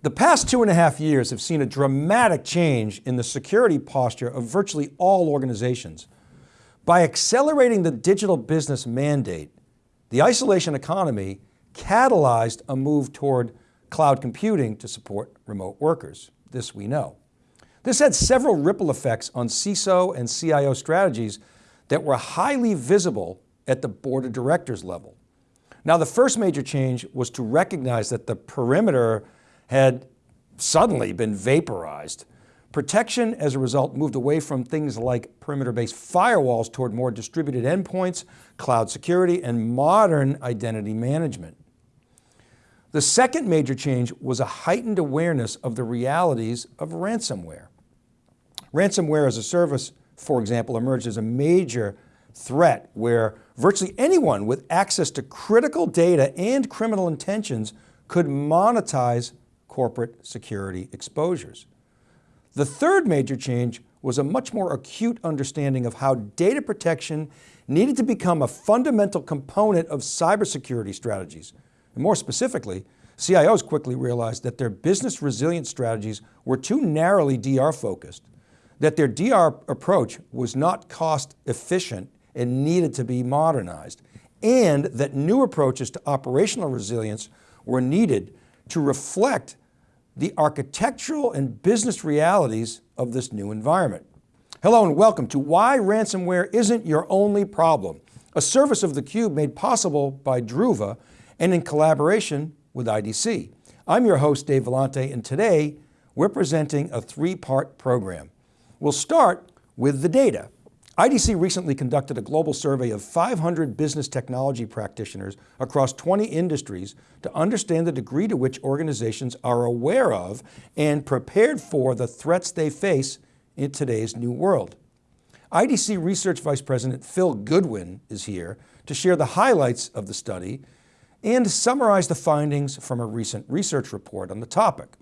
The past two and a half years have seen a dramatic change in the security posture of virtually all organizations. By accelerating the digital business mandate, the isolation economy catalyzed a move toward cloud computing to support remote workers. This we know. This had several ripple effects on CISO and CIO strategies that were highly visible at the board of directors level. Now the first major change was to recognize that the perimeter had suddenly been vaporized. Protection as a result moved away from things like perimeter-based firewalls toward more distributed endpoints, cloud security, and modern identity management. The second major change was a heightened awareness of the realities of ransomware. Ransomware as a service, for example, emerged as a major threat where virtually anyone with access to critical data and criminal intentions could monetize corporate security exposures. The third major change was a much more acute understanding of how data protection needed to become a fundamental component of cybersecurity strategies. And more specifically, CIOs quickly realized that their business resilience strategies were too narrowly DR focused, that their DR approach was not cost efficient and needed to be modernized, and that new approaches to operational resilience were needed to reflect the architectural and business realities of this new environment. Hello and welcome to Why Ransomware Isn't Your Only Problem, a service of theCUBE made possible by Druva and in collaboration with IDC. I'm your host, Dave Vellante, and today we're presenting a three-part program. We'll start with the data. IDC recently conducted a global survey of 500 business technology practitioners across 20 industries to understand the degree to which organizations are aware of and prepared for the threats they face in today's new world. IDC Research Vice President Phil Goodwin is here to share the highlights of the study and summarize the findings from a recent research report on the topic.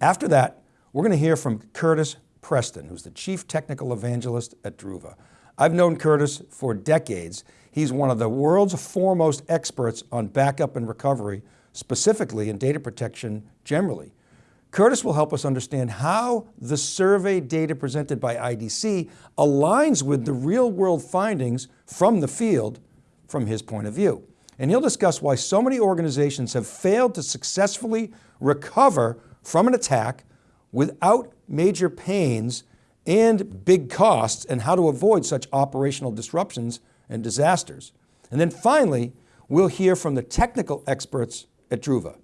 After that, we're going to hear from Curtis Preston, who's the Chief Technical Evangelist at Druva. I've known Curtis for decades. He's one of the world's foremost experts on backup and recovery, specifically in data protection generally. Curtis will help us understand how the survey data presented by IDC aligns with the real world findings from the field from his point of view. And he'll discuss why so many organizations have failed to successfully recover from an attack without major pains and big costs and how to avoid such operational disruptions and disasters. And then finally, we'll hear from the technical experts at Druva,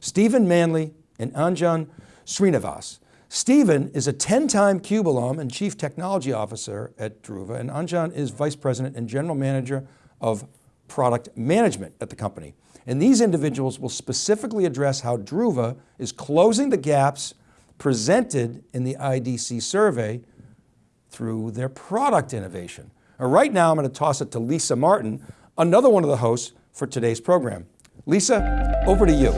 Stephen Manley and Anjan Srinivas. Stephen is a 10-time CUBE alum and Chief Technology Officer at Druva, and Anjan is Vice President and General Manager of Product Management at the company. And these individuals will specifically address how Druva is closing the gaps presented in the IDC survey through their product innovation. right now, I'm going to toss it to Lisa Martin, another one of the hosts for today's program. Lisa, over to you.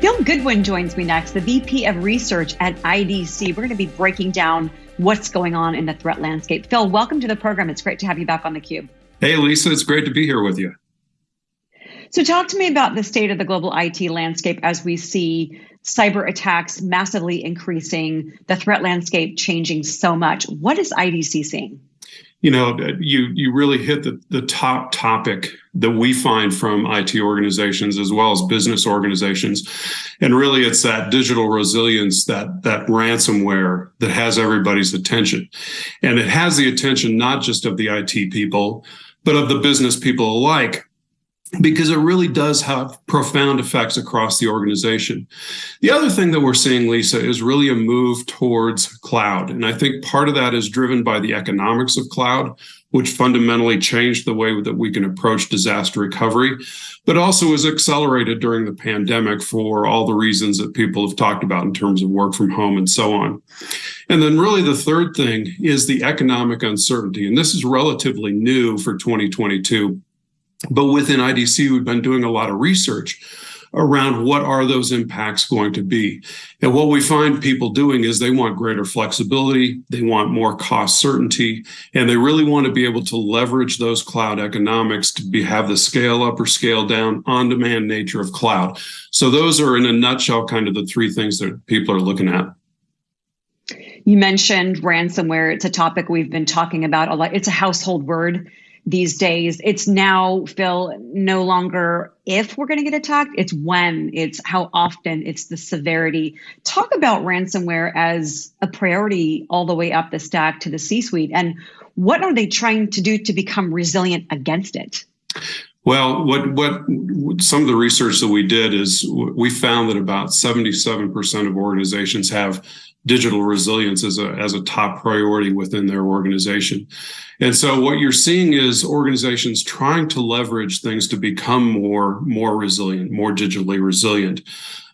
Phil Goodwin joins me next, the VP of Research at IDC. We're going to be breaking down what's going on in the threat landscape. Phil, welcome to the program. It's great to have you back on theCUBE. Hey, Lisa, it's great to be here with you. So talk to me about the state of the global IT landscape as we see cyber attacks massively increasing, the threat landscape changing so much. What is IDC seeing? You know, uh, you you really hit the, the top topic that we find from IT organizations as well as business organizations. And really it's that digital resilience, that that ransomware that has everybody's attention. And it has the attention not just of the IT people, but of the business people alike because it really does have profound effects across the organization. The other thing that we're seeing, Lisa, is really a move towards cloud. And I think part of that is driven by the economics of cloud, which fundamentally changed the way that we can approach disaster recovery, but also was accelerated during the pandemic for all the reasons that people have talked about in terms of work from home and so on. And then really the third thing is the economic uncertainty. And this is relatively new for 2022 but within IDC, we've been doing a lot of research around what are those impacts going to be. And what we find people doing is they want greater flexibility, they want more cost certainty, and they really want to be able to leverage those cloud economics to be, have the scale up or scale down on demand nature of cloud. So those are in a nutshell kind of the three things that people are looking at. You mentioned ransomware. It's a topic we've been talking about a lot. It's a household word these days. It's now, Phil, no longer if we're going to get attacked, it's when, it's how often, it's the severity. Talk about ransomware as a priority all the way up the stack to the C suite. And what are they trying to do to become resilient against it? Well, what what some of the research that we did is we found that about 77% of organizations have digital resilience as a as a top priority within their organization. And so what you're seeing is organizations trying to leverage things to become more more resilient, more digitally resilient,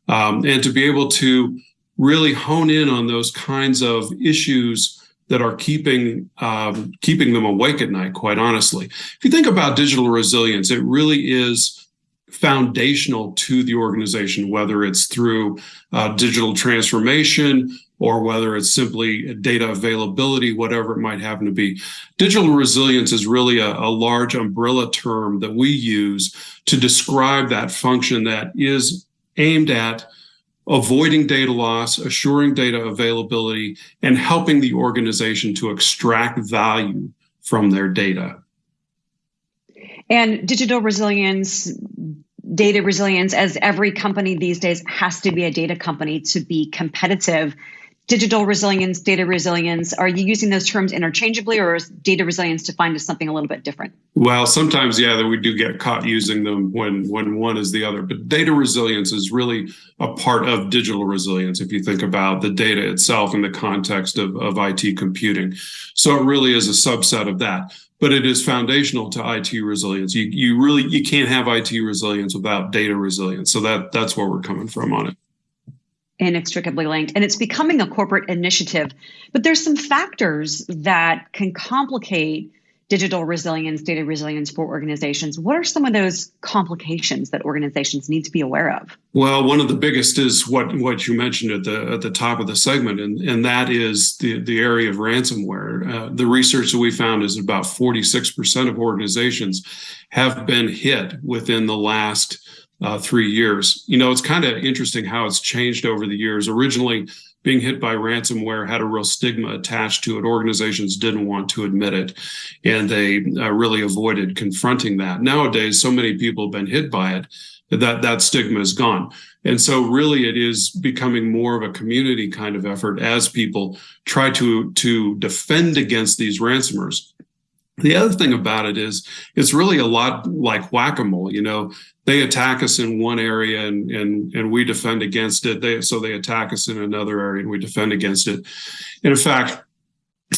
um, and to be able to really hone in on those kinds of issues that are keeping um, keeping them awake at night. Quite honestly, if you think about digital resilience, it really is foundational to the organization, whether it's through uh, digital transformation or whether it's simply data availability, whatever it might happen to be. Digital resilience is really a, a, large umbrella term that we use to describe that function that is aimed at avoiding data loss, assuring data availability, and helping the organization to extract value from their data. And digital resilience, data resilience, as every company these days has to be a data company to be competitive digital resilience, data resilience, are you using those terms interchangeably or is data resilience defined as something a little bit different? Well, sometimes, yeah, that we do get caught using them when, when one is the other, but data resilience is really a part of digital resilience if you think about the data itself in the context of, of IT computing. So it really is a subset of that but it is foundational to IT resilience. You you really you can't have IT resilience without data resilience. So that that's where we're coming from on it inextricably linked and it's becoming a corporate initiative. But there's some factors that can complicate digital resilience data resilience for organizations. What are some of those complications that organizations need to be aware of? Well one of the biggest is what what you mentioned at the at the top of the segment and and that is the the area of ransomware. Uh, the research that we found is about 46% of organizations have been hit within the last uh, three years. You know, it's kind of interesting how it's changed over the years. Originally, being hit by ransomware had a real stigma attached to it. Organizations didn't want to admit it, and they uh, really avoided confronting that. Nowadays, so many people have been hit by it that that stigma is gone. And so really it is becoming more of a community kind of effort as people try to to defend against these ransomers. The other thing about it is it's really a lot like whack-a-mole, you know, they attack us in one area and and and we defend against it. They so they attack us in another area and we defend against it. And in fact,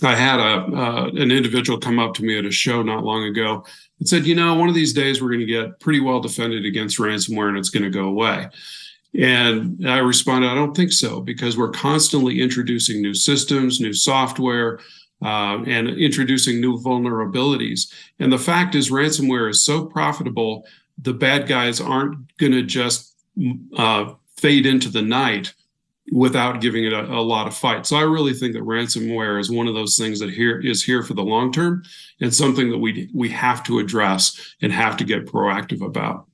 I had a uh, an individual come up to me at a show not long ago and said, you know, one of these days we're going to get pretty well defended against ransomware and it's going to go away. And I responded, I don't think so, because we're constantly introducing new systems, new software, uh, and introducing new vulnerabilities. And the fact is, ransomware is so profitable the bad guys aren't going to just uh, fade into the night without giving it a, a, lot of fight. So I really think that ransomware is one of those things that here is here for the long term and something that we we have to address and have to get proactive about.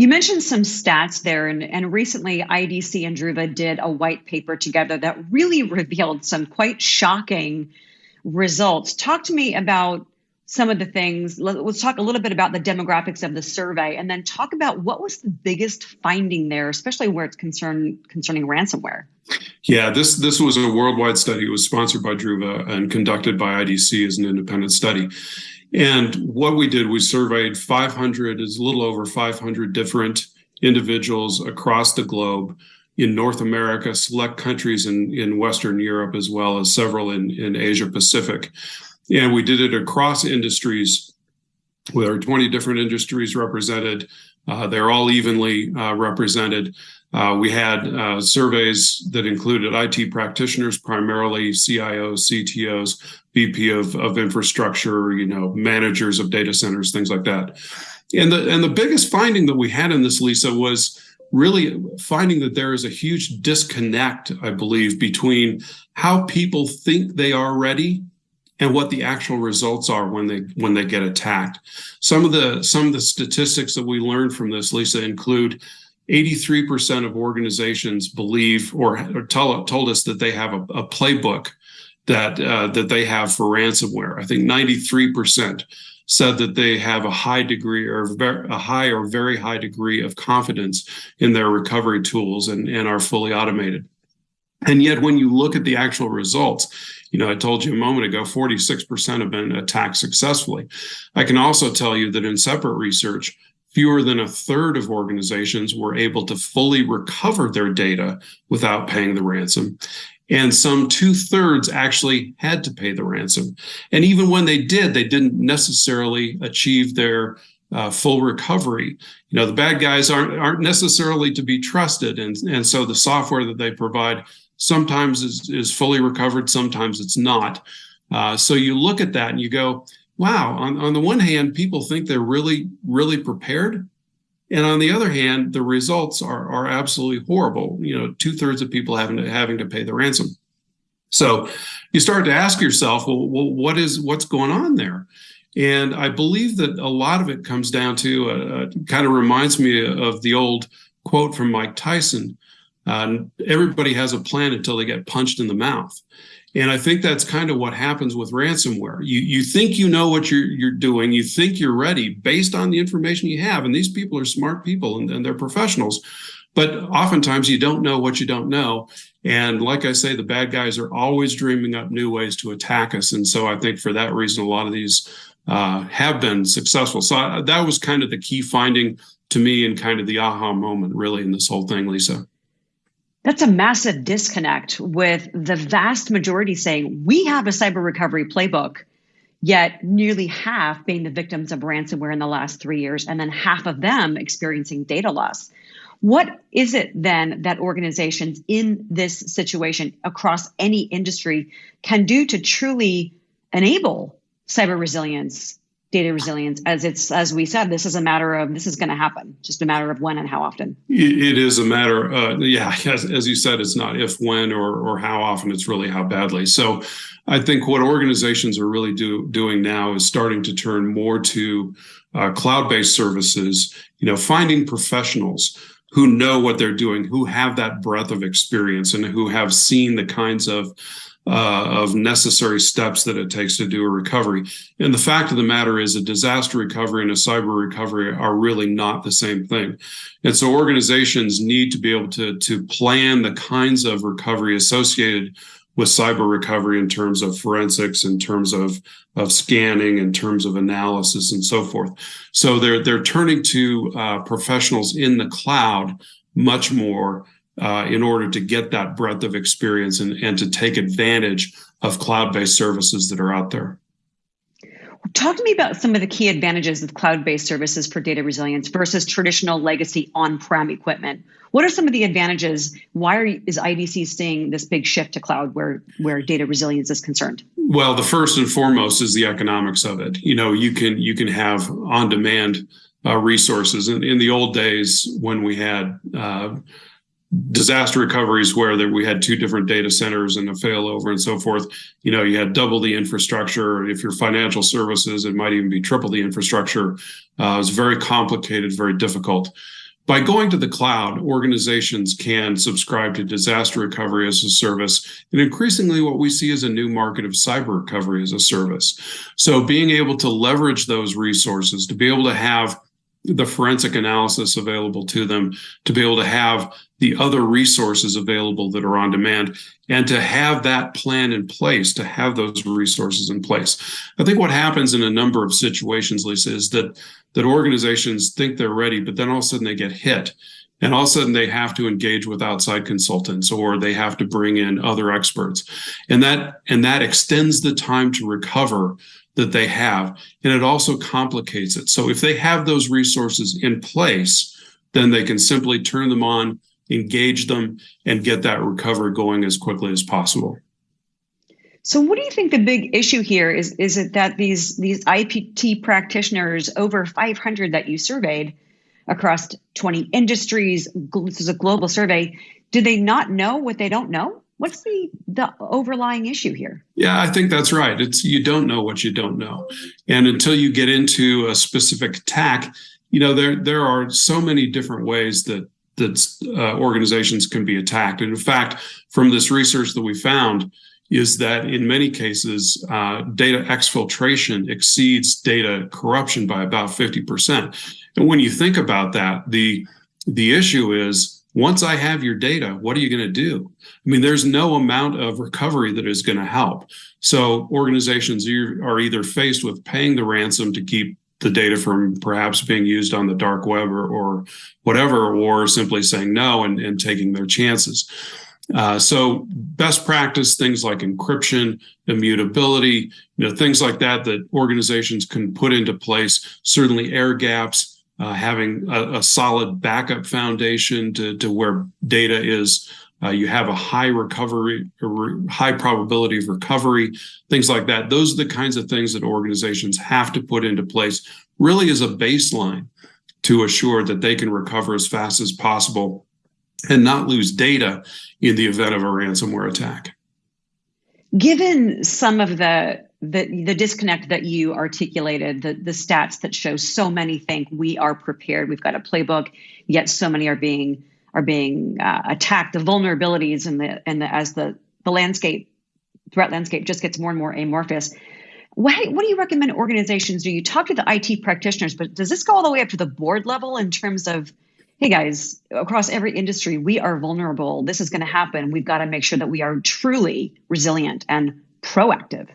You mentioned some stats there, and, and recently IDC and Druva did a white paper together that really revealed some quite shocking results. Talk to me about some of the things. Let's talk a little bit about the demographics of the survey and then talk about what was the biggest finding there, especially where it's concerned concerning ransomware. Yeah, this this was a worldwide study. It was sponsored by Druva and conducted by IDC as an independent study. And what we did, we surveyed 500, is a little over 500 different individuals across the globe in North America, select countries in, in Western Europe, as well as several in, in Asia Pacific. And we did it across industries. There are 20 different industries represented. Uh, they're all evenly uh, represented. Uh, we had uh, surveys that included IT practitioners, primarily CIOs, CTOs, VP of, of infrastructure, you know, managers of data centers, things like that. And the and the biggest finding that we had in this, Lisa, was really finding that there is a huge disconnect, I believe, between how people think they are ready and what the actual results are when they when they get attacked. Some of the some of the statistics that we learned from this, Lisa, include 83% of organizations believe or, or tell, told us that they have a, a playbook that uh, that they have for ransomware. I think 93% said that they have a high degree or a high or very high degree of confidence in their recovery tools and, and are fully automated. And yet, when you look at the actual results, you know, I told you a moment ago, 46% have been attacked successfully. I can also tell you that in separate research, fewer than a third of organizations were able to fully recover their data without paying the ransom. And some two thirds actually had to pay the ransom. And even when they did, they didn't necessarily achieve their uh, full recovery. You know, the bad guys aren't aren't necessarily to be trusted, and and so the software that they provide sometimes is is fully recovered, sometimes it's not. Uh, so you look at that and you go, wow. On on the one hand, people think they're really really prepared, and on the other hand, the results are are absolutely horrible. You know, two thirds of people having to having to pay the ransom. So you start to ask yourself, well, well what is what's going on there? And I believe that a lot of it comes down to, uh, uh kind of reminds me of the old quote from Mike Tyson uh, everybody has a plan until they get punched in the mouth. And I think that's kind of what happens with ransomware. You you think you know what you're you're doing, you think you're ready based on the information you have. And these people are smart people and, and they're professionals. But oftentimes you don't know what you don't know. And like I say, the bad guys are always dreaming up new ways to attack us. And so I think for that reason, a lot of these uh, have been successful. So I, that was kind of the key finding to me and kind of the aha moment, really, in this whole thing, Lisa. That's a massive disconnect with the vast majority saying we have a cyber recovery playbook, yet nearly half being the victims of ransomware in the last three years, and then half of them experiencing data loss. What is it then that organizations in this situation across any industry can do to truly enable cyber resilience, data resilience as it's as we said this is a matter of this is going to happen. Just a matter of when and how often. It is a matter uh, yeah as, as you said it's not if when or or how often it's really how badly. So i think what organizations are really do, doing now is starting to turn more to uh, cloud-based services you know finding professionals who know what they're doing who have that breadth of experience and who have seen the kinds of uh, of necessary steps that it takes to do a recovery. And the fact of the matter is, a disaster recovery and a cyber recovery are really not the same thing. And so organizations need to be able to, to plan the kinds of recovery associated with cyber recovery in terms of forensics, in terms of, of scanning, in terms of analysis, and so forth. So they're they're turning to uh, professionals in the cloud much more uh, in order to get that breadth of experience and, and to take advantage of cloud-based services that are out there. Talk to me about some of the key advantages of cloud-based services for data resilience versus traditional legacy on-prem equipment. What are some of the advantages? Why are, is IDC seeing this big shift to cloud where, where data resilience is concerned? Well, the first and foremost is the economics of it. You know, you can you can have on-demand uh, resources. In, in the old days, when we had uh, disaster recoveries where there, we had two different data centers and a failover and so forth. You know, you had double the infrastructure. If you're financial services, it might even be triple the infrastructure. Uh, it's very complicated, very difficult. By going to the cloud, organizations can subscribe to disaster recovery as a service. And increasingly, what we see is a new market of cyber recovery as a service. So, being able to leverage those resources, to be able to have the forensic analysis available to them, to be able to have the other resources available that are on demand, and to have that plan in place, to have those resources in place. I think what happens in a number of situations, Lisa, is that that organizations think they're ready, but then all of a sudden they get hit. And all of a sudden they have to engage with outside consultants or they have to bring in other experts. And that and that extends the time to recover that they have. And it also complicates it. So if they have those resources in place, then they can simply turn them on, engage them, and get that recovery going as quickly as possible. So, what do you think the big issue here is? Is it that these these IPT practitioners, over 500 that you surveyed across 20 industries, this is a global survey, do they not know what they don't know? What's the the overlying issue here? Yeah, I think that's right. It's you don't know what you don't know, and until you get into a specific attack, you know there there are so many different ways that that uh, organizations can be attacked. And in fact, from this research that we found, is that in many cases, uh, data exfiltration exceeds data corruption by about 50%. And when you think about that, the, the issue is once I have your data, what are you going to do? I mean, there's no amount of recovery that is going to help. So organizations are either faced with paying the ransom to keep the data from perhaps being used on the dark web or, or whatever, or simply saying no and, and taking their chances. Uh, so best practice things like encryption, immutability, you know, things like that that organizations can put into place. Certainly air gaps, uh, having a, a, solid backup foundation to, to where data is. Uh, you have a high recovery, high probability of recovery, things like that. Those are the kinds of things that organizations have to put into place, really as a baseline to assure that they can recover as fast as possible and not lose data in the event of a ransomware attack. Given some of the the, the disconnect that you articulated, the, the stats that show so many think we are prepared, we've got a playbook, yet so many are being are being uh, attacked. The vulnerabilities and the and the as the the landscape threat landscape just gets more and more amorphous. What, what do you recommend organizations do? You talk to the IT practitioners, but does this go all the way up to the board level in terms of hey guys, across every industry, we are vulnerable. This is going to happen. We've got to make sure that we are truly resilient and proactive.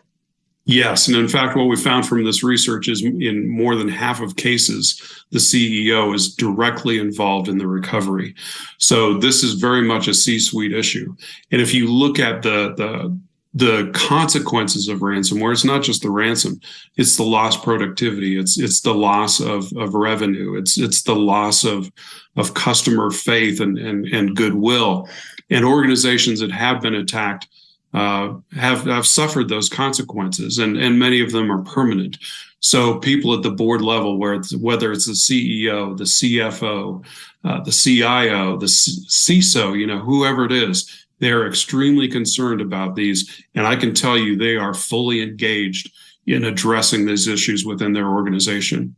Yes. And in fact, what we found from this research is in more than half of cases, the CEO is directly involved in the recovery. So this is very much a C suite issue. And if you look at the, the, the consequences of ransomware it's not just the ransom it's the lost productivity it's it's the loss of, of revenue it's it's the loss of of customer faith and and, and goodwill and organizations that have been attacked uh, have have suffered those consequences and and many of them are permanent so people at the board level where it's, whether it's the ceo the cfo uh, the cio the ciso you know whoever it is they're extremely concerned about these. And I can tell you they are fully engaged in addressing these issues within their organization.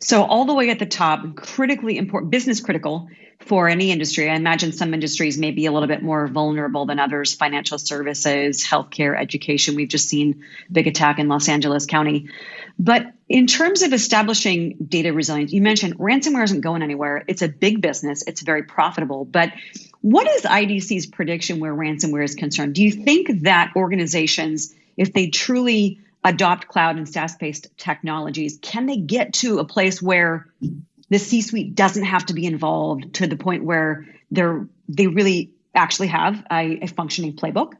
So, all the way at the top, critically important, business critical for any industry. I imagine some industries may be a little bit more vulnerable than others financial services, healthcare, education. We've just seen big attack in Los Angeles County. But in terms of establishing data resilience, you mentioned ransomware isn't going anywhere. It's a big business, it's very profitable. But what is IDC's prediction where ransomware is concerned? Do you think that organizations, if they truly adopt cloud and SaaS based technologies, can they get to a place where the C suite doesn't have to be involved to the point where they're, they really actually have a, a functioning playbook?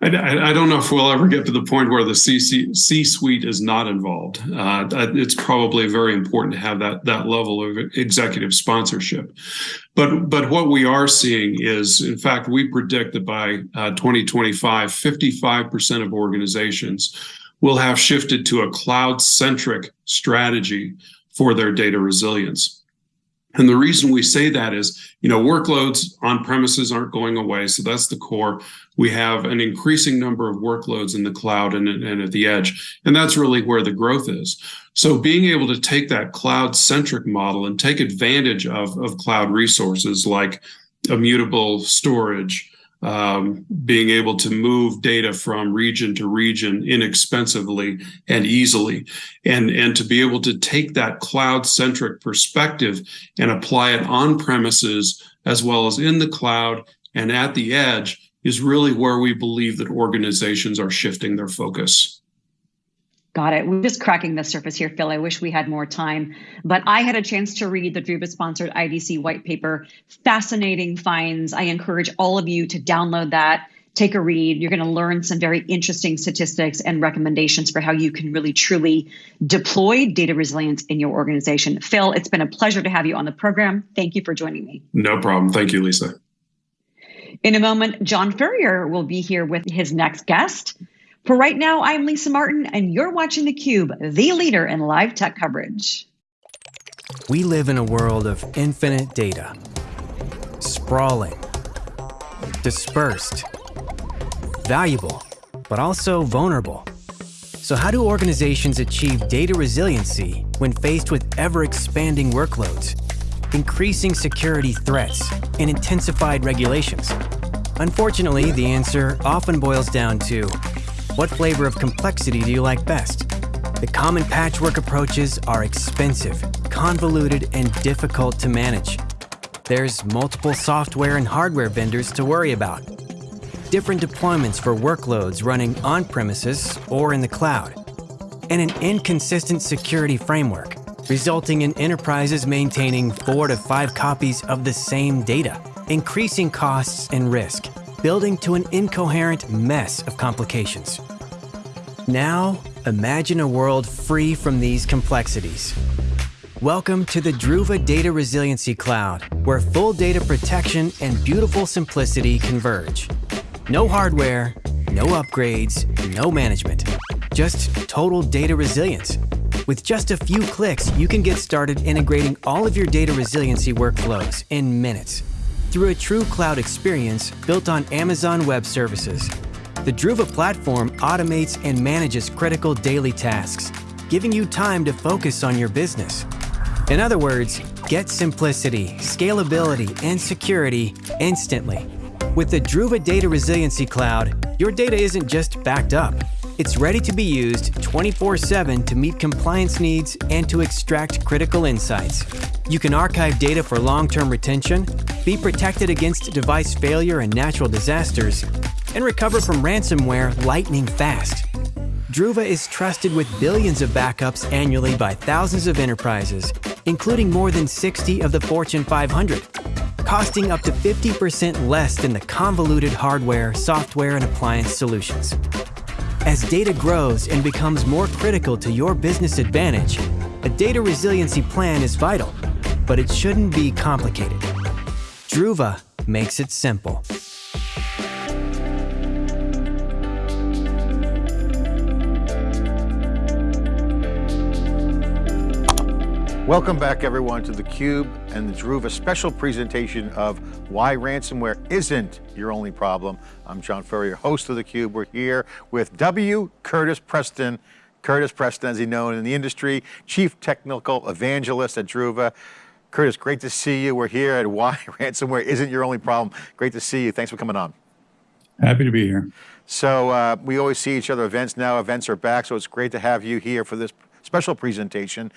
I, I, don't know if we'll ever get to the point where the C suite is not involved. Uh, it's probably very important to have that that level of executive sponsorship. But but what we are seeing is, in fact, we predict that by uh, 2025, 55% of organizations will have shifted to a cloud centric strategy for their data resilience. And the reason we say that is, you know, workloads on premises aren't going away. So that's the core. We have an increasing number of workloads in the cloud and, and at the edge. And that's really where the growth is. So being able to take that cloud centric model and take advantage of, of cloud resources like immutable storage, um, being able to move data from region to region inexpensively and easily, and, and to be able to take that cloud centric perspective and apply it on premises as well as in the cloud and at the edge is really where we believe that organizations are shifting their focus. Got it. We're just cracking the surface here, Phil. I wish we had more time, but I had a chance to read the Druva sponsored IDC white paper. Fascinating finds. I encourage all of you to download that, take a read. You're going to learn some very interesting statistics and recommendations for how you can really truly deploy data resilience in your organization. Phil, it's been a pleasure to have you on the program. Thank you for joining me. No problem. Thank you, Lisa. In a moment, John Furrier will be here with his next guest. For right now, I'm Lisa Martin, and you're watching theCUBE, the leader in live tech coverage. We live in a world of infinite data, sprawling, dispersed, valuable, but also vulnerable. So how do organizations achieve data resiliency when faced with ever-expanding workloads, increasing security threats, and intensified regulations? Unfortunately, the answer often boils down to, what flavor of complexity do you like best? The common patchwork approaches are expensive, convoluted, and difficult to manage. There's multiple software and hardware vendors to worry about, different deployments for workloads running on-premises or in the cloud, and an inconsistent security framework, resulting in enterprises maintaining four to five copies of the same data, increasing costs and risk, building to an incoherent mess of complications. Now, imagine a world free from these complexities. Welcome to the Druva Data Resiliency Cloud, where full data protection and beautiful simplicity converge. No hardware, no upgrades, no management. Just total data resilience. With just a few clicks, you can get started integrating all of your data resiliency workflows in minutes through a true cloud experience built on Amazon Web Services. The Druva platform automates and manages critical daily tasks, giving you time to focus on your business. In other words, get simplicity, scalability, and security instantly with the Druva Data Resiliency Cloud, your data isn't just backed up. It's ready to be used 24-7 to meet compliance needs and to extract critical insights. You can archive data for long-term retention, be protected against device failure and natural disasters, and recover from ransomware lightning fast. Druva is trusted with billions of backups annually by thousands of enterprises, including more than 60 of the Fortune 500 costing up to 50% less than the convoluted hardware, software, and appliance solutions. As data grows and becomes more critical to your business advantage, a data resiliency plan is vital, but it shouldn't be complicated. Druva makes it simple. Welcome back everyone to theCUBE and the Druva special presentation of why ransomware isn't your only problem. I'm John Furrier, host of theCUBE. We're here with W. Curtis Preston. Curtis Preston, as he's known in the industry, Chief Technical Evangelist at Druva. Curtis, great to see you. We're here at why ransomware isn't your only problem. Great to see you. Thanks for coming on. Happy to be here. So uh, we always see each other events now. Events are back, so it's great to have you here for this special presentation.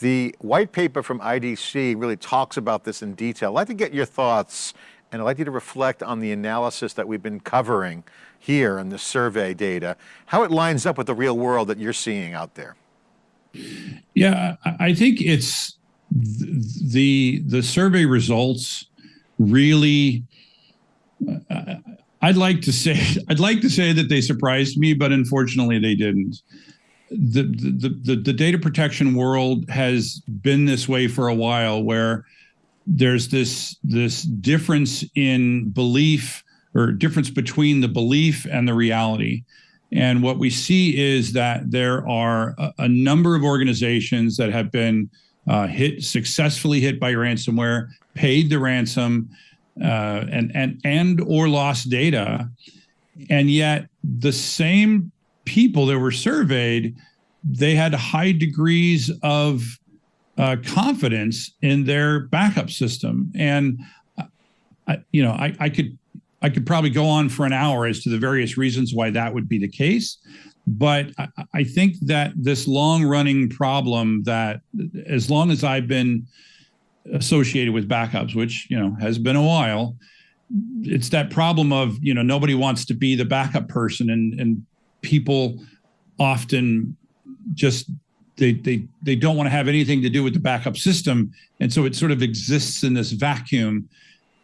The white paper from IDC really talks about this in detail. I'd like to get your thoughts and I'd like you to reflect on the analysis that we've been covering here in the survey data, how it lines up with the real world that you're seeing out there. Yeah, I think it's the the survey results really uh, I'd like to say I'd like to say that they surprised me, but unfortunately they didn't the, the, the, the data protection world has been this way for a while where there's this this difference in belief or difference between the belief and the reality. And what we see is that there are a, a number of organizations that have been uh, hit successfully hit by ransomware, paid the ransom, uh, and and and or lost data, and yet the same people that were surveyed, they had high degrees of uh, confidence in their backup system. And, I, you know, I, I could I could probably go on for an hour as to the various reasons why that would be the case. But I, I think that this long running problem that as long as I've been associated with backups, which, you know, has been a while, it's that problem of, you know, nobody wants to be the backup person and, and people often just they they they don't want to have anything to do with the backup system. And so it sort of exists in this vacuum.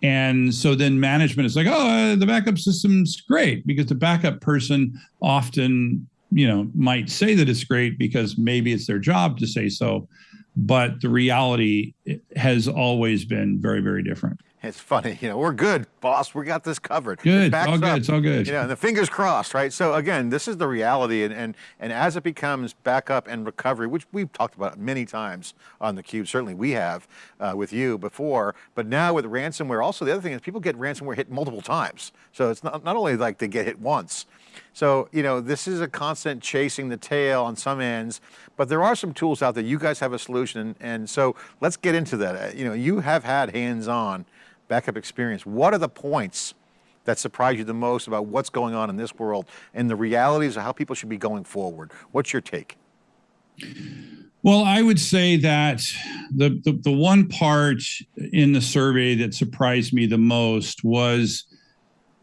And so then management is like oh uh, the backup system's great because the backup person often you know might say that it's great because maybe it's their job to say so but the reality has always been very very different it's funny, you know, we're good, boss. We got this covered. Good, all good, up, it's all good. You know, and the fingers crossed, right? So again, this is the reality, and and and as it becomes backup and recovery, which we've talked about many times on the cube, certainly we have uh, with you before, but now with ransomware, also the other thing is people get ransomware hit multiple times. So it's not not only like they get hit once. So, you know, this is a constant chasing the tail on some ends, but there are some tools out there. You guys have a solution. And so let's get into that. Uh, You know, you have had hands-on backup experience. What are the points that surprise you the most about what's going on in this world and the realities of how people should be going forward? What's your take? Well, I would say that the, the the one part in the survey that surprised me the most was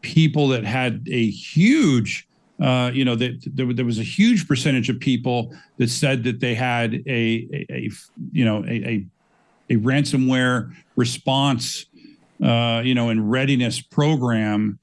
people that had a huge, uh, you know, that there, there was a huge percentage of people that said that they had a, a, a you know, a, a, a ransomware response, uh, you know, and readiness program.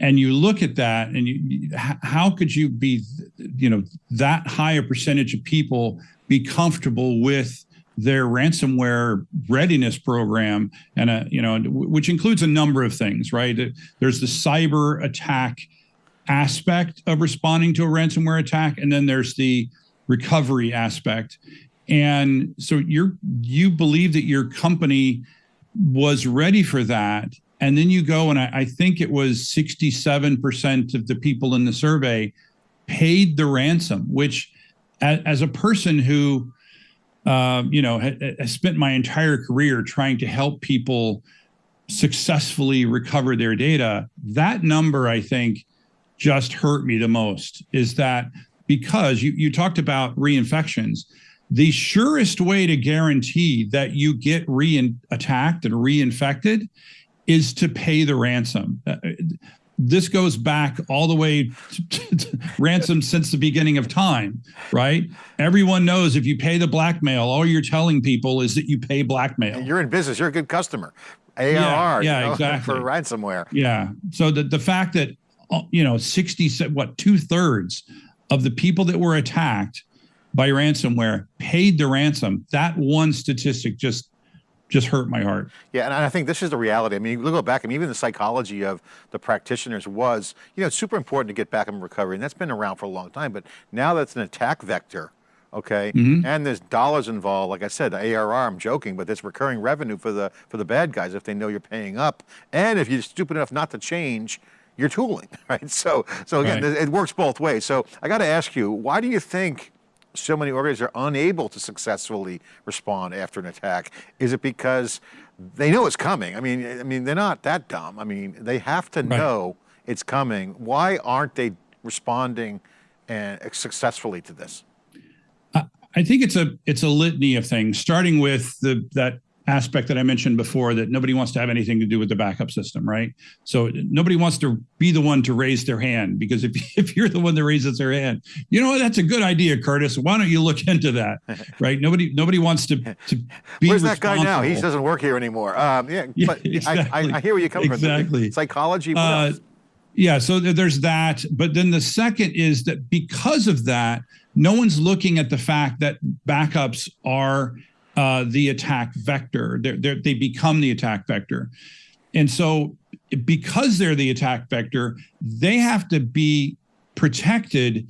And you look at that, and you, how could you be, you know, that high a percentage of people be comfortable with their ransomware readiness program and a you know which includes a number of things right there's the cyber attack aspect of responding to a ransomware attack and then there's the recovery aspect and so you're you believe that your company was ready for that and then you go and i, I think it was 67% of the people in the survey paid the ransom which as, as a person who um, you know, ha- spent my entire career trying to help people successfully recover their data. That number, I think, just hurt me the most. Is that because you you talked about reinfections? The surest way to guarantee that you get re-attacked and reinfected is to pay the ransom. Uh, this goes back all the way to, ransom since the beginning of time, right? Everyone knows if you pay the blackmail, all you're telling people is that you pay blackmail. You're in business. You're a good customer. ARR, Yeah, yeah, you know, exactly. for ransomware. Yeah. So the the fact that Uh, you know 60 what two thirds of the people that were attacked by ransomware paid the ransom. That one statistic just just hurt my heart. Yeah, and I think this is the reality. I mean, you look back, I mean, even the psychology of the practitioners was, you know, it's super important to get back in recovery, and that's been around for a long time. But now that's an attack vector, okay, mm-hmm. and there's dollars involved. Like I said, the ARR, I'm joking, but there's recurring revenue for the for the bad guys if they know you're paying up, and if you're stupid enough not to change. Your tooling, right? So, so again, Right. it works both ways. So, I got to ask you, why do you think so many organizations are unable to successfully respond after an attack? Is it because they know it's coming? I mean, I mean, they're not that dumb. I mean, they have to know it's coming. Why aren't they responding and successfully to this? I think it's a it's a litany of things, starting with the that aspect that I mentioned before that nobody wants to have anything to do with the backup system, right? So nobody wants to be the one to raise their hand because if if you're the one that raises their hand, you know what? That's a good idea, Curtis. Why don't you look into that, right? Nobody nobody wants to to be. Where's that guy now? He doesn't work here anymore. Um, yeah, Yeah, but I, I, exactly. I hear where you're coming from. Exactly. Psychology. Uh, yeah, so th- there's that. But then the second is that because of that, no one's looking at the fact that backups are uh, the attack vector. They're, they're, they become the attack vector. And so, because they're the attack vector, they have to be protected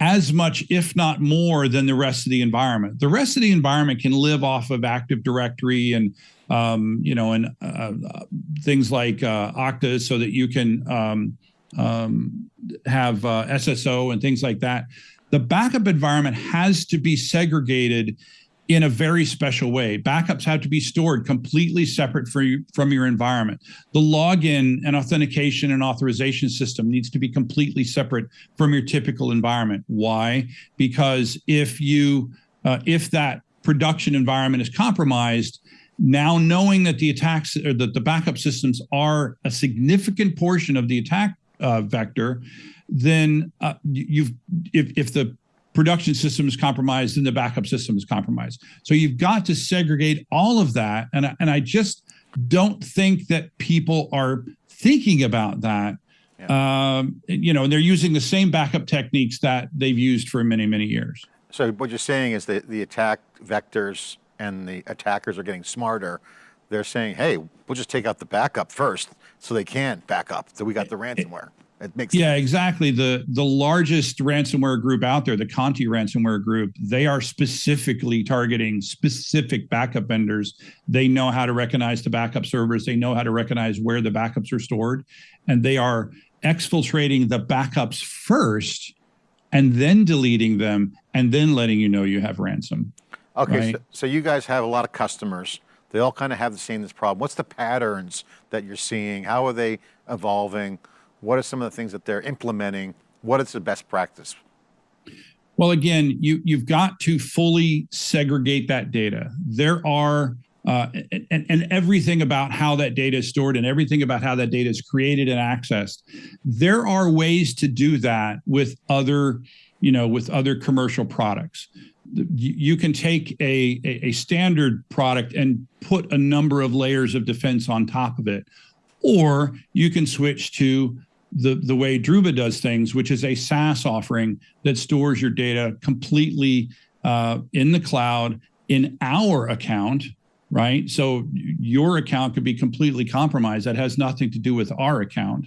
as much, if not more, than the rest of the environment. The rest of the environment can live off of Active Directory and um, you know, and uh, uh, things like uh, Okta, so that you can um, um, have uh, SSO and things like that. The backup environment has to be segregated in a very special way. Backups have to be stored completely separate you, from your environment. The login and authentication and authorization system needs to be completely separate from your typical environment. Why? Because if you uh, if that production environment is compromised, now knowing that the attacks or that the backup systems are a significant portion of the attack uh, vector, then uh, you- you've if if the production system is compromised, and the backup system is compromised. So you've got to segregate all of that, and I- and I just don't think that people are thinking about that. Um, you know, and they're using the same backup techniques that they've used for many many years. So what you're saying is that the attack vectors and the attackers are getting smarter. they're saying, hey, we'll just take out the backup first so they can't back up. So we got the ransomware. It makes yeah, sense. exactly. The the largest ransomware group out there, the Conti ransomware group, they are specifically targeting specific backup vendors. They know how to recognize the backup servers. They know how to recognize where the backups are stored, and they are exfiltrating the backups first, and then deleting them, and then letting you know you have ransom. Okay, right. so, so you guys have a lot of customers. They all kind of have the same this problem. What's the patterns that you're seeing? How are they evolving? What are some of the things that they're implementing? What is the best practice? Well, again, you you've got to fully segregate that data. There are uh, and, and everything about how that data is stored and everything about how that data is created and accessed. There are ways to do that with other, you know, with other commercial products. You, can take a, a, a standard product and put a number of layers of defense on top of it, or you can switch to the, the way Druva does things, which is a SaaS offering that stores your data completely uh, in the cloud in our account, right? So your account could be completely compromised. That has nothing to do with our account.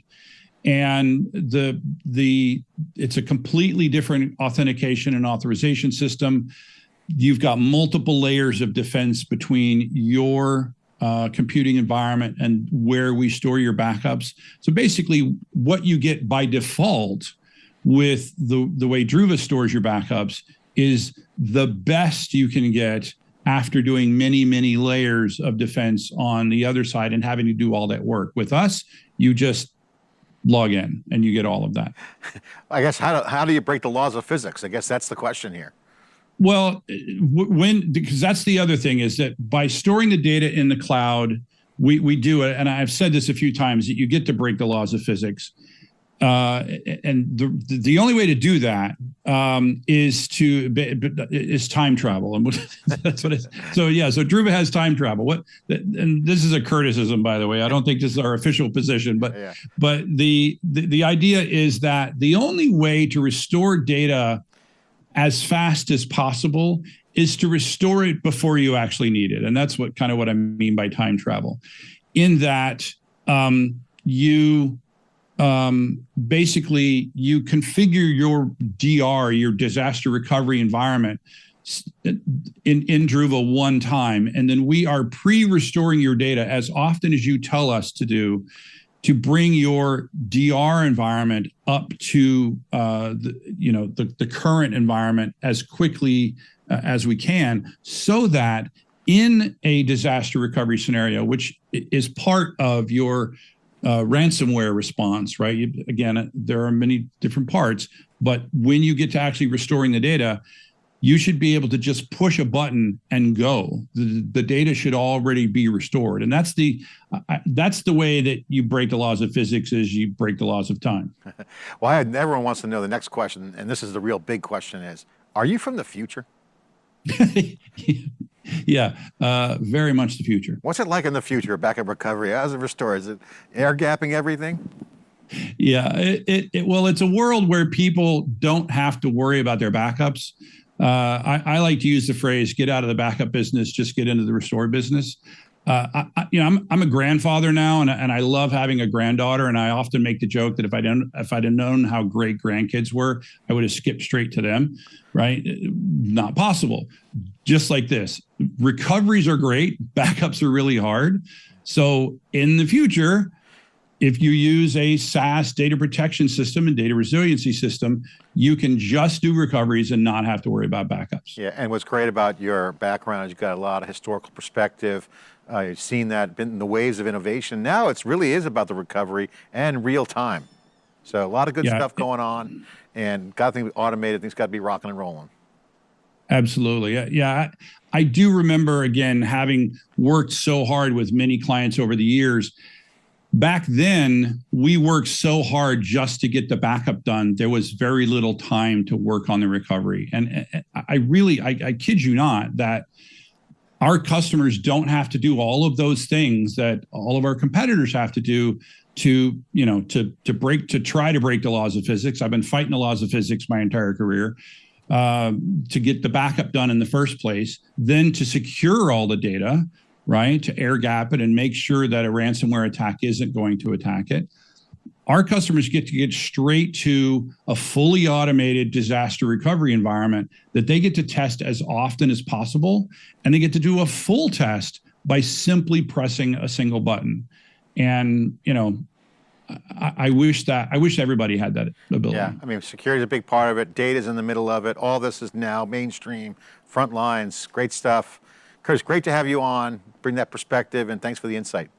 And the the it's a completely different authentication and authorization system. You've got multiple layers of defense between your uh, computing environment and where we store your backups. So basically, what you get by default with the, the way Druva stores your backups is the best you can get after doing many, many layers of defense on the other side and having to do all that work. With us, you just log in and you get all of that. I guess how do, how do you break the laws of physics? I guess that's the question here. Well, when because that's the other thing is that by storing the data in the cloud, we we do it, and I've said this a few times that you get to break the laws of physics. Uh, and the the only way to do that um, is to is time travel, and that's what it is. So yeah, so Druva has time travel. What and this is a criticism, by the way. I don't think this is our official position, but yeah. but the, the the idea is that the only way to restore data as fast as possible is to restore it before you actually need it. And that's what kind of what I mean by time travel. In that um, you um, basically you configure your DR, your disaster recovery environment in, in Druva one time, and then we are pre-restoring your data as often as you tell us to do to bring your DR environment up to uh, the, you know the, the current environment as quickly uh, as we can, so that in a disaster recovery scenario, which is part of your uh, ransomware response, right? You, again, there are many different parts, but when you get to actually restoring the data, you should be able to just push a button and go. The, the data should already be restored, and that's the uh, that's the way that you break the laws of physics. Is you break the laws of time. well, I, everyone wants to know the next question, and this is the real big question: is Are you from the future? yeah, uh, very much the future. What's it like in the future? Backup recovery? How's it restore? Is it air gapping everything? Yeah, it, it, it, well, it's a world where people don't have to worry about their backups. Uh, I, I, like to use the phrase "get out of the backup business, just get into the restore business." Uh, I, you know, I'm I'm a grandfather now, and and I love having a granddaughter. And I often make the joke that if I didn't if I'd have known how great grandkids were, I would have skipped straight to them. Right? Not possible. Just like this, recoveries are great, backups are really hard. So in the future, if you use a SaaS data protection system and data resiliency system, you can just do recoveries and not have to worry about backups. Yeah, and what's great about your background is you've got a lot of historical perspective. Uh, you've seen that been in the waves of innovation. Now it really is about the recovery and real time. So a lot of good yeah. stuff going on and got things automated, things got to be rocking and rolling. Absolutely. Yeah. I, I do remember, again, having worked so hard with many clients over the years, back then we worked so hard just to get the backup done. There was very little time to work on the recovery. And i really I, I, kid you not that our customers don't have to do all of those things that all of our competitors have to do to you know to to break to try to break the laws of physics. I've been fighting the laws of physics my entire career uh, to get the backup done in the first place. Then to secure all the data right? To air gap it and make sure that a ransomware attack isn't going to attack it. Our customers get to get straight to a fully automated disaster recovery environment that they get to test as often as possible. And they get to do a full test by simply pressing a single button. And, you know, I, I, wish that I wish everybody had that ability. Yeah, I mean, security is a big part of it. Data's in the middle of it. All this is now mainstream, front lines, great stuff. Curtis, great to have you on, bring that perspective, and thanks for the insight.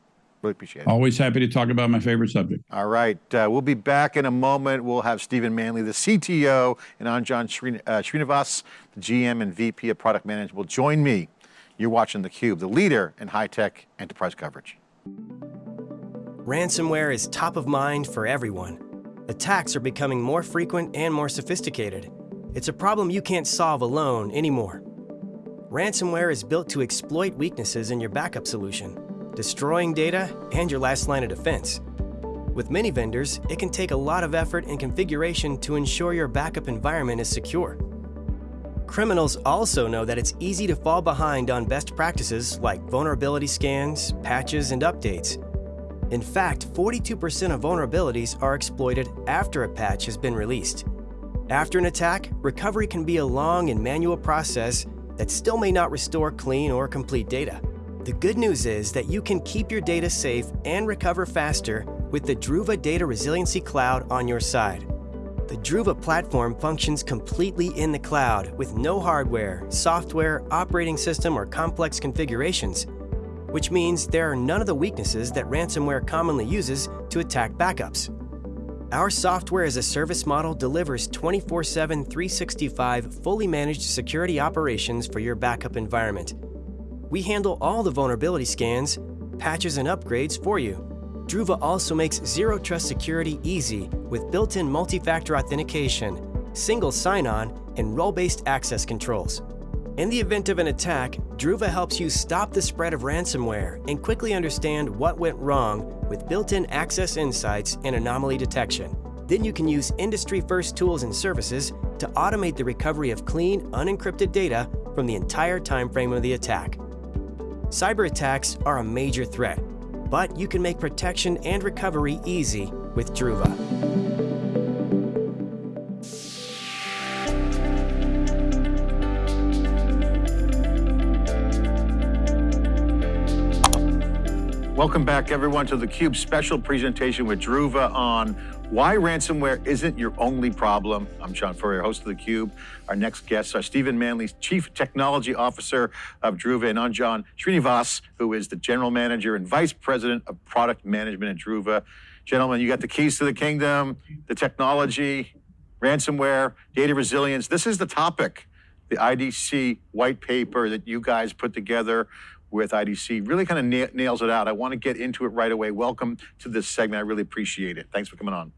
Really appreciate it. Always happy to talk about my favorite subject. All right. Uh, we'll be back in a moment. We'll have Stephen Manley, the CTO, and Anjan Srin uh, Srinivas, the GM and VP of Product Management, will join me. You're watching theCUBE, the leader in high-tech enterprise coverage. Ransomware is top of mind for everyone. Attacks are becoming more frequent and more sophisticated. It's a problem you can't solve alone anymore. Ransomware is built to exploit weaknesses in your backup solution, destroying data and your last line of defense. With many vendors, it can take a lot of effort and configuration to ensure your backup environment is secure. Criminals also know that it's easy to fall behind on best practices like vulnerability scans, patches, and updates. In fact, 42% of vulnerabilities are exploited after a patch has been released. After an attack, recovery can be a long and manual process that still may not restore clean or complete data. The good news is that you can keep your data safe and recover faster with the Druva Data Resiliency Cloud on your side. The Druva platform functions completely in the cloud with no hardware, software, operating system, or complex configurations, which means there are none of the weaknesses that ransomware commonly uses to attack backups. Our software as a service model delivers 24 7, 365 fully managed security operations for your backup environment. We handle all the vulnerability scans, patches, and upgrades for you. Druva also makes Zero Trust security easy with built in multi factor authentication, single sign on, and role based access controls. In the event of an attack, Druva helps you stop the spread of ransomware and quickly understand what went wrong with built-in access insights and anomaly detection. Then you can use industry-first tools and services to automate the recovery of clean, unencrypted data from the entire timeframe of the attack. Cyber attacks are a major threat, but you can make protection and recovery easy with Druva. Welcome back everyone to theCUBE special presentation with Druva on why ransomware isn't your only problem. I'm John Furrier, host of theCUBE. Our next guests are Stephen Manley, Chief Technology Officer of Druva, and Anjan Srinivas, who is the General Manager and Vice President of Product Management at Druva. Gentlemen, you got the keys to the kingdom, the technology, ransomware, data resilience. This is the topic, the IDC white paper that you guys put together with IDC really kind of na nails it out. I want to get into it right away. Welcome to this segment. I really appreciate it. Thanks for coming on.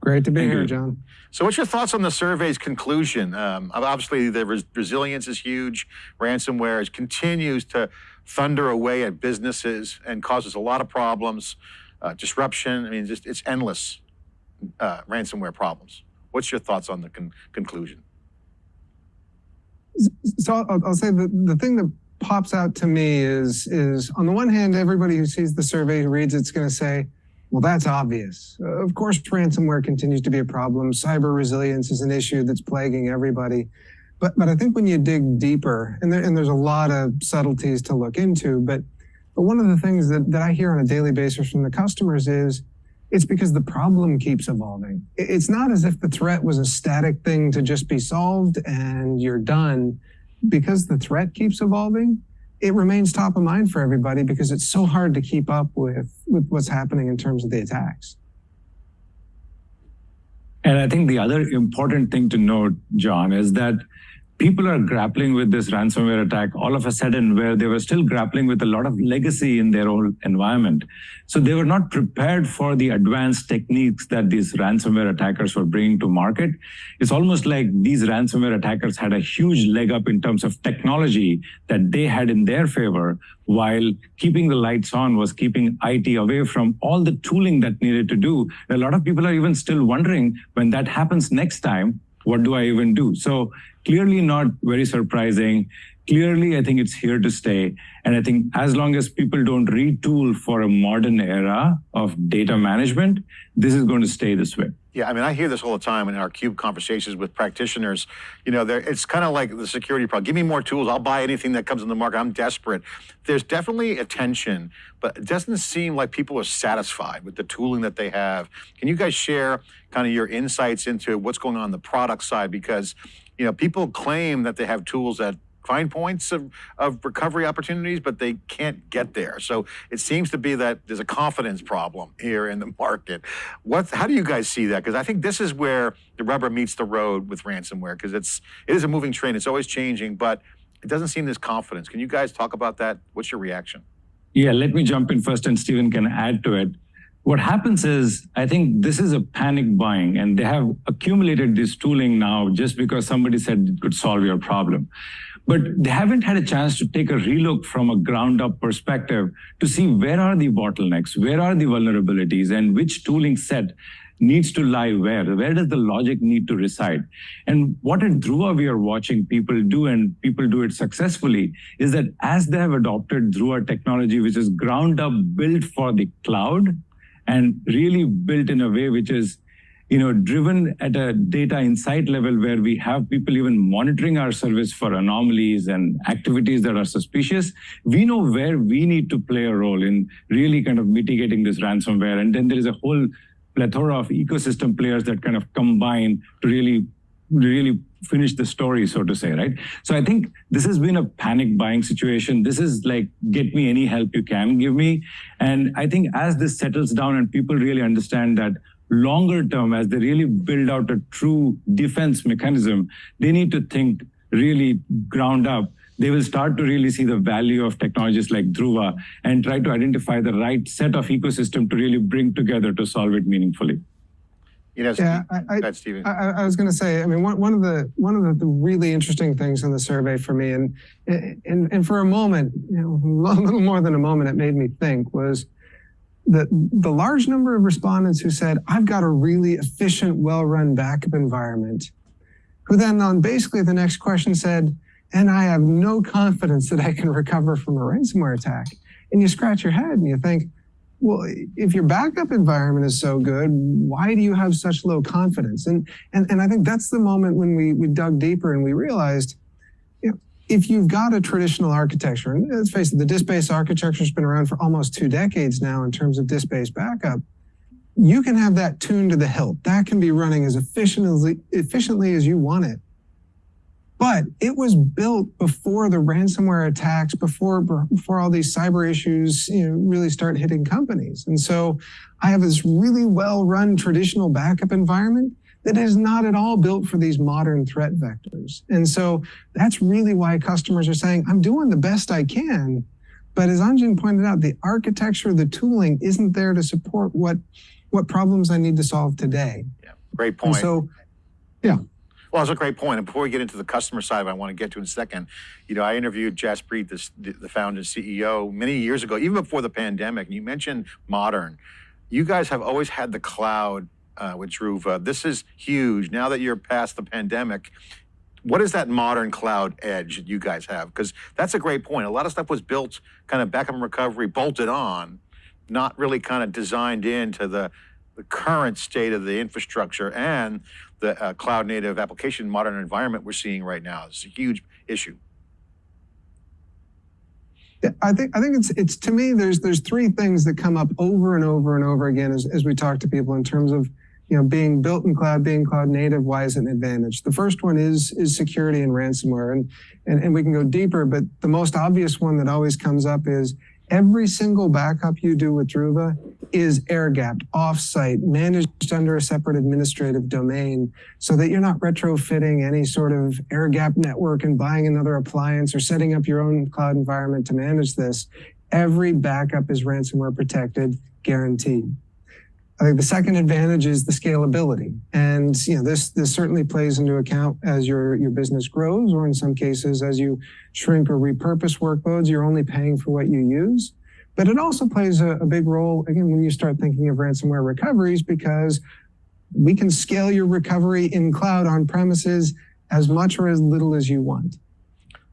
Great to be Thank here, you. John. So what's your thoughts on the survey's conclusion? Um, obviously, the res resilience is huge. Ransomware continues to thunder away at businesses and causes a lot of problems, uh, disruption. I mean, just it's endless uh, ransomware problems. What's your thoughts on the con conclusion? So I'll, I'll say the, the thing that pops out to me is, is on the one hand, everybody who sees the survey, who reads it's going to say, well, that's obvious. Uh, of course, ransomware continues to be a problem. Cyber resilience is an issue that's plaguing everybody. But, but I think when you dig deeper, and, there, and there's a lot of subtleties to look into, but, but one of the things that, that I hear on a daily basis from the customers is, it's because the problem keeps evolving. It's not as if the threat was a static thing to just be solved and you're done because the threat keeps evolving, it remains top of mind for everybody because it's so hard to keep up with, with what's happening in terms of the attacks. And I think the other important thing to note, John, is that people are grappling with this ransomware attack all of a sudden where they were still grappling with a lot of legacy in their own environment. So they were not prepared for the advanced techniques that these ransomware attackers were bringing to market. It's almost like these ransomware attackers had a huge leg up in terms of technology that they had in their favor, while keeping the lights on was keeping IT away from all the tooling that needed to do. A lot of people are even still wondering when that happens next time, what do I even do? So clearly not very surprising. Clearly, I think it's here to stay. And I think as long as people don't retool for a modern era of data management, this is going to stay this way. Yeah, I mean, I hear this all the time in our CUBE conversations with practitioners. You know, it's kind of like the security problem. Give me more tools. I'll buy anything that comes in the market. I'm desperate. There's definitely a tension, but it doesn't seem like people are satisfied with the tooling that they have. Can you guys share kind of your insights into what's going on, on the product side? Because, you know, people claim that they have tools that find points of, of recovery opportunities, but they can't get there. So it seems to be that there's a confidence problem here in the market. What, how do you guys see that? Because I think this is where the rubber meets the road with ransomware, because it's it is a moving train. It's always changing, but it doesn't seem this confidence. Can you guys talk about that? What's your reaction? Yeah, let me jump in first, and Stephen can add to it. What happens is, I think this is a panic buying, and they have accumulated this tooling now just because somebody said it could solve your problem but they haven't had a chance to take a relook from a ground up perspective to see where are the bottlenecks, where are the vulnerabilities, and which tooling set needs to lie where? Where does the logic need to reside? And what at Druva we are watching people do, and people do it successfully, is that as they have adopted Druva technology, which is ground up built for the cloud, and really built in a way which is you know, driven at a data insight level where we have people even monitoring our service for anomalies and activities that are suspicious, we know where we need to play a role in really kind of mitigating this ransomware. And then there is a whole plethora of ecosystem players that kind of combine to really, really finish the story, so to say, right? So I think this has been a panic buying situation. This is like, get me any help you can give me. And I think as this settles down and people really understand that longer term, as they really build out a true defense mechanism, they need to think really ground up. They will start to really see the value of technologies like Druva and try to identify the right set of ecosystem to really bring together to solve it meaningfully. You know, yeah, I, I, ahead, I, I, was going to say, I mean, one, one of the one of the, the, really interesting things in the survey for me, and and and for a moment, you know, a little more than a moment, it made me think was the, the large number of respondents who said, I've got a really efficient, well-run backup environment, who then on basically the next question said, and I have no confidence that I can recover from a ransomware attack. And you scratch your head and you think, well, if your backup environment is so good, why do you have such low confidence? And, and, and I think that's the moment when we, we dug deeper and we realized, if you've got a traditional architecture, and let's face it, the disk-based architecture has been around for almost two decades now in terms of disk-based backup, you can have that tuned to the hilt. That can be running as efficiently, efficiently as you want it. But it was built before the ransomware attacks, before, before all these cyber issues you know, really start hitting companies. And so I have this really well-run traditional backup environment that is not at all built for these modern threat vectors. And so that's really why customers are saying, I'm doing the best I can. But as Anjan pointed out, the architecture, the tooling isn't there to support what, what problems I need to solve today. Yeah, great point. And so, yeah. Well, that's a great point. And before we get into the customer side, I want to get to in a second. You know, I interviewed Jaspreet, the, the founder and CEO, many years ago, even before the pandemic. And you mentioned modern. You guys have always had the cloud uh, with Druva. This is huge. Now that you're past the pandemic, what is that modern cloud edge that you guys have? Because that's a great point. A lot of stuff was built kind of backup and recovery, bolted on, not really kind of designed into the, the current state of the infrastructure and the uh, cloud native application modern environment we're seeing right now. It's a huge issue. I think I think it's it's to me there's there's three things that come up over and over and over again as, as we talk to people in terms of you know, being built in cloud, being cloud native, why is it an advantage? The first one is is security and ransomware, and, and and we can go deeper, but the most obvious one that always comes up is every single backup you do with Druva is air-gapped, off-site, managed under a separate administrative domain, so that you're not retrofitting any sort of air-gap network and buying another appliance or setting up your own cloud environment to manage this. Every backup is ransomware protected, guaranteed. I think the second advantage is the scalability. And you know, this this certainly plays into account as your, your business grows, or in some cases, as you shrink or repurpose workloads, you're only paying for what you use. But it also plays a, a big role, again, when you start thinking of ransomware recoveries, because we can scale your recovery in cloud on premises as much or as little as you want.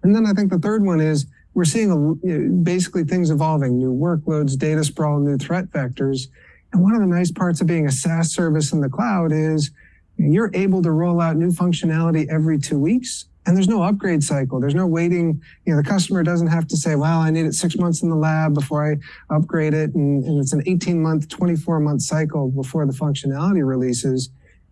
And then I think the third one is we're seeing a, basically things evolving, new workloads, data sprawl, new threat vectors. And one of the nice parts of being a SaaS service in the cloud is you're able to roll out new functionality every two weeks and there's no upgrade cycle. There's no waiting. You know, the customer doesn't have to say, well, I need it six months in the lab before I upgrade it. And, and it's an 18 month, 24 month cycle before the functionality releases.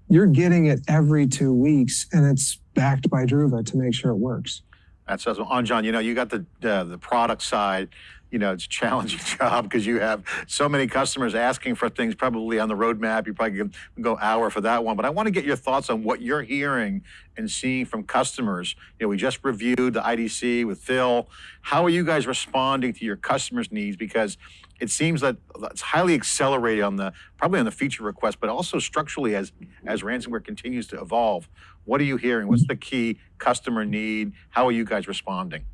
You're getting it every two weeks and it's backed by Druva to make sure it works. That's awesome. Anjan, you know, you got the uh, the product side you know, it's a challenging job because you have so many customers asking for things probably on the roadmap. You probably can go hour for that one. But I want to get your thoughts on what you're hearing and seeing from customers. You know, we just reviewed the IDC with Phil. How are you guys responding to your customers' needs? Because it seems that it's highly accelerated on the probably on the feature request, but also structurally as as ransomware continues to evolve. What are you hearing? What's the key customer need? How are you guys responding?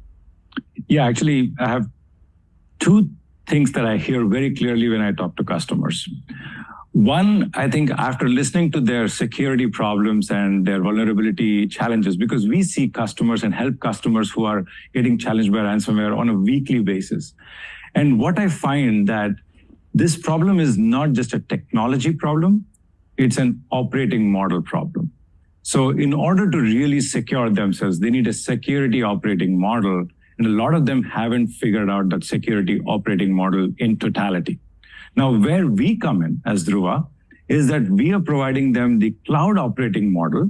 Yeah, actually, I have two things that I hear very clearly when I talk to customers. One, I think after listening to their security problems and their vulnerability challenges, because we see customers and help customers who are getting challenged by ransomware on a weekly basis. And what I find that this problem is not just a technology problem, it's an operating model problem. So in order to really secure themselves, they need a security operating model and a lot of them haven't figured out that security operating model in totality. Now, where we come in as Druva is that we are providing them the cloud operating model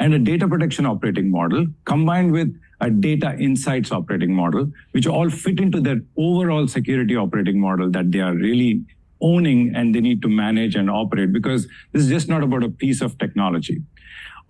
and a data protection operating model combined with a data insights operating model, which all fit into their overall security operating model that they are really owning and they need to manage and operate because this is just not about a piece of technology.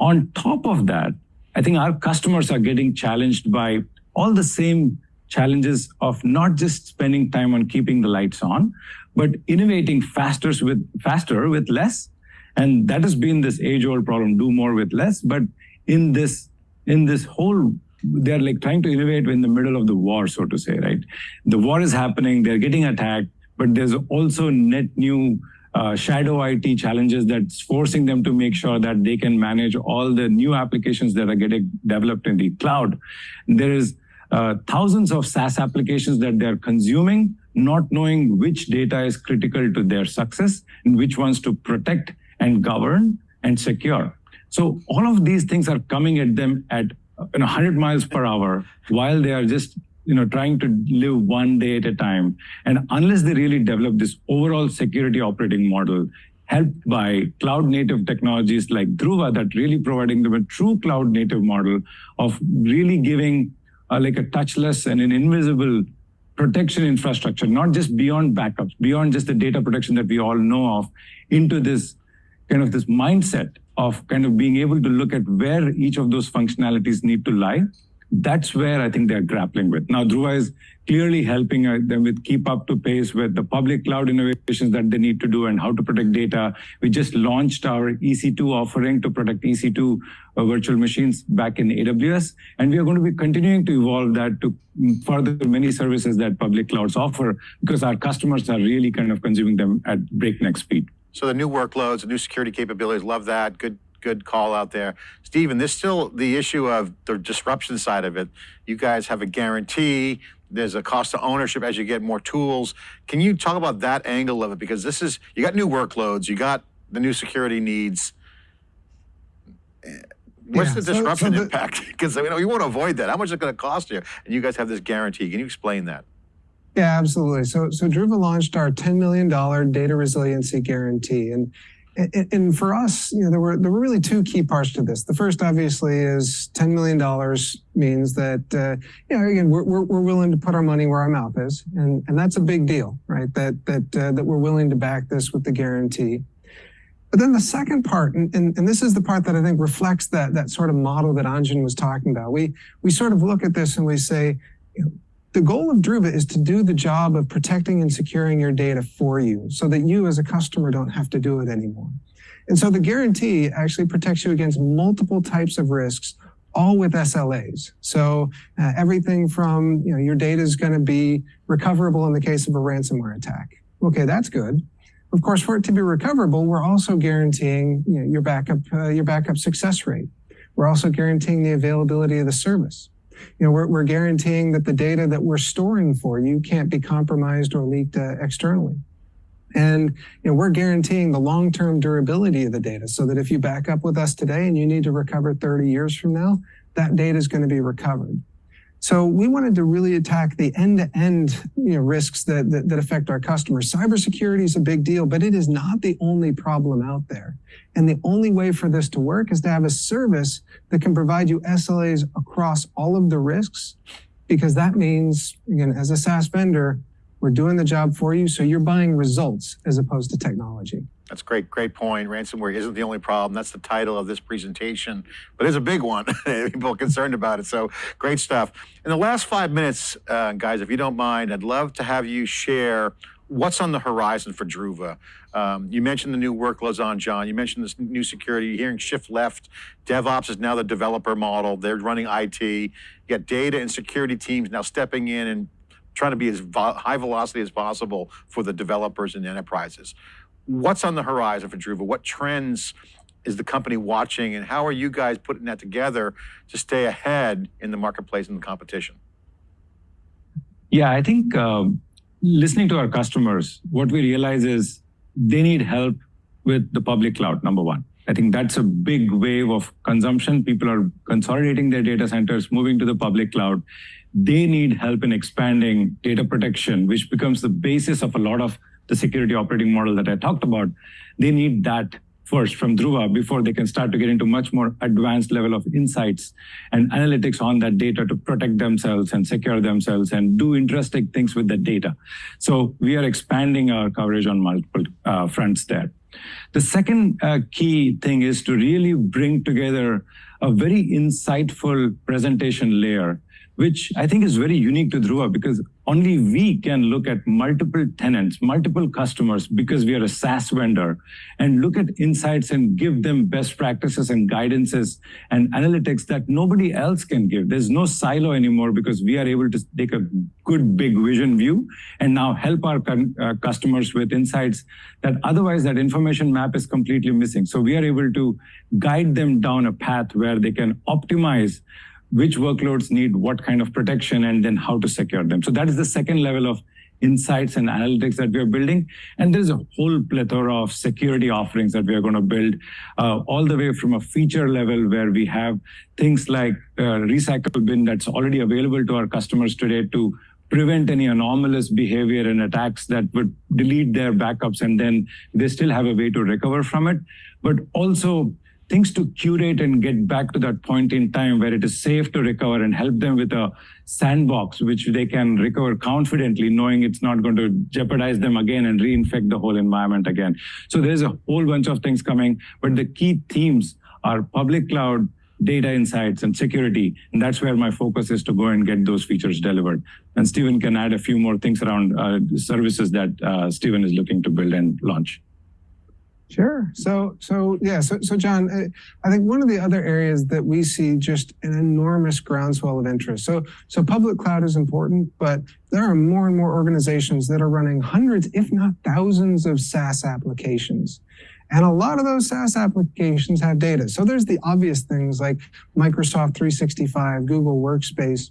On top of that, I think our customers are getting challenged by all the same challenges of not just spending time on keeping the lights on, but innovating faster with faster with less. And that has been this age-old problem: do more with less. But in this in this whole, they're like trying to innovate in the middle of the war, so to say, right? The war is happening; they're getting attacked, but there's also net new uh, shadow IT challenges that's forcing them to make sure that they can manage all the new applications that are getting developed in the cloud. There is uh, thousands of SaaS applications that they're consuming, not knowing which data is critical to their success and which ones to protect and govern and secure. So all of these things are coming at them at you know, 100 miles per hour while they are just you know, trying to live one day at a time. And unless they really develop this overall security operating model, helped by cloud native technologies like Druva that really providing them a true cloud native model of really giving uh, like a touchless and an invisible protection infrastructure, not just beyond backups, beyond just the data protection that we all know of, into this kind of this mindset of kind of being able to look at where each of those functionalities need to lie that's where I think they're grappling with. Now, Druva is clearly helping uh, them with keep up to pace with the public cloud innovations that they need to do and how to protect data. We just launched our EC2 offering to protect EC2 uh, virtual machines back in AWS. And we are going to be continuing to evolve that to further many services that public clouds offer because our customers are really kind of consuming them at breakneck speed. So the new workloads, the new security capabilities, love that. Good good call out there. Stephen, there's still the issue of the disruption side of it. You guys have a guarantee. There's a cost of ownership as you get more tools. Can you talk about that angle of it? Because this is, you got new workloads, you got the new security needs. What's yeah, the disruption so, so the, impact? Because you know, you want to avoid that. How much is it going to cost you? And you guys have this guarantee. Can you explain that? Yeah, absolutely. So, so Druva launched our $10 million data resiliency guarantee. And and, and for us, you know, there were there were really two key parts to this. The first, obviously, is ten million dollars means that uh, you know again we're, we're, we're willing to put our money where our mouth is, and and that's a big deal, right? That that uh, that we're willing to back this with the guarantee. But then the second part, and, and, and, this is the part that I think reflects that that sort of model that Anjan was talking about. We we sort of look at this and we say, you know, the goal of Druva is to do the job of protecting and securing your data for you so that you as a customer don't have to do it anymore. And so the guarantee actually protects you against multiple types of risks, all with SLAs. So uh, everything from, you know, your data is going to be recoverable in the case of a ransomware attack. Okay, that's good. Of course, for it to be recoverable, we're also guaranteeing you know, your backup, uh, your backup success rate We're also guaranteeing the availability of the service. You know, we're, we're guaranteeing that the data that we're storing for you can't be compromised or leaked uh, externally. And you know, we're guaranteeing the long-term durability of the data so that if you back up with us today and you need to recover 30 years from now, that data is going to be recovered. So we wanted to really attack the end-to-end you know, risks that, that, that affect our customers. Cybersecurity is a big deal, but it is not the only problem out there. And the only way for this to work is to have a service that can provide you SLAs across all of the risks, because that means, again, as a SaaS vendor, we're doing the job for you, so you're buying results as opposed to technology. That's great, great point. Ransomware isn't the only problem. That's the title of this presentation, but it's a big one. People are concerned about it. So great stuff. In the last five minutes, uh, guys, if you don't mind, I'd love to have you share what's on the horizon for Druva. Um, you mentioned the new workloads Anjan. You mentioned this new security. You're hearing shift left. DevOps is now the developer model. They're running IT. You got data and security teams now stepping in and trying to be as high velocity as possible for the developers and enterprises. What's on the horizon for Druva? What trends is the company watching and how are you guys putting that together to stay ahead in the marketplace and the competition? Yeah, I think uh, listening to our customers, what we realize is they need help with the public cloud, number one. I think that's a big wave of consumption. People are consolidating their data centers, moving to the public cloud. They need help in expanding data protection, which becomes the basis of a lot of the security operating model that I talked about, they need that first from Druva before they can start to get into much more advanced level of insights and analytics on that data to protect themselves and secure themselves and do interesting things with the data. So we are expanding our coverage on multiple uh, fronts there. The second uh, key thing is to really bring together a very insightful presentation layer which I think is very unique to Druva because only we can look at multiple tenants, multiple customers because we are a SaaS vendor and look at insights and give them best practices and guidances and analytics that nobody else can give. There's no silo anymore because we are able to take a good big vision view and now help our uh, customers with insights that otherwise that information map is completely missing. So we are able to guide them down a path where they can optimize which workloads need what kind of protection and then how to secure them. So that is the second level of insights and analytics that we are building. And there's a whole plethora of security offerings that we are going to build, uh, all the way from a feature level where we have things like uh, recycle bin that's already available to our customers today to prevent any anomalous behavior and attacks that would delete their backups and then they still have a way to recover from it. But also things to curate and get back to that point in time where it is safe to recover and help them with a sandbox which they can recover confidently knowing it's not going to jeopardize them again and reinfect the whole environment again. So there's a whole bunch of things coming but the key themes are public cloud data insights and security. And that's where my focus is to go and get those features delivered. And Stephen can add a few more things around uh, services that uh, Stephen is looking to build and launch Sure. So, so yeah. So, so John, uh, I think one of the other areas that we see just an enormous groundswell of interest. So, so public cloud is important, but there are more and more organizations that are running hundreds, if not thousands, of SaaS applications. And a lot of those SaaS applications have data. So there's the obvious things like Microsoft 365, Google Workspace.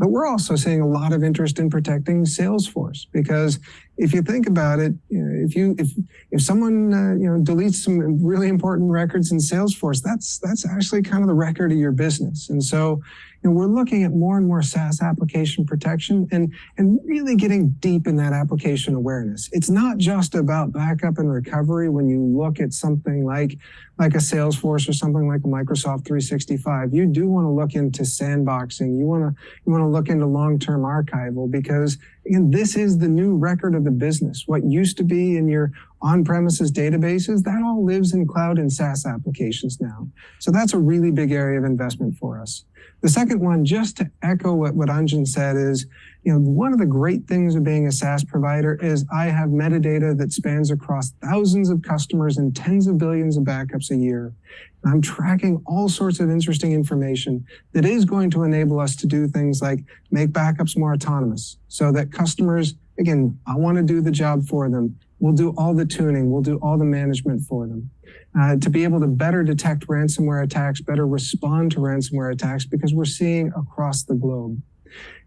But we're also seeing a lot of interest in protecting Salesforce because if you think about it, you know, if you if if someone uh, you know deletes some really important records in Salesforce, that's that's actually kind of the record of your business. And so, know, we're looking at more and more SaaS application protection and and really getting deep in that application awareness. It's not just about backup and recovery when you look at something like like a Salesforce or something like a Microsoft 365. You do want to look into sandboxing. You want to you want to look into long-term archival because again, this is the new record of the business. What used to be in your on-premises databases, that all lives in cloud and SaaS applications now. So that's a really big area of investment for us. The second one, just to echo what, what Anjan said is, you know, one of the great things of being a SaaS provider is I have metadata that spans across thousands of customers and tens of billions of backups a year. And I'm tracking all sorts of interesting information that is going to enable us to do things like make backups more autonomous so that customers, again, I want to do the job for them. We'll do all the tuning. We'll do all the management for them. Uh, to be able to better detect ransomware attacks, better respond to ransomware attacks, because we're seeing across the globe.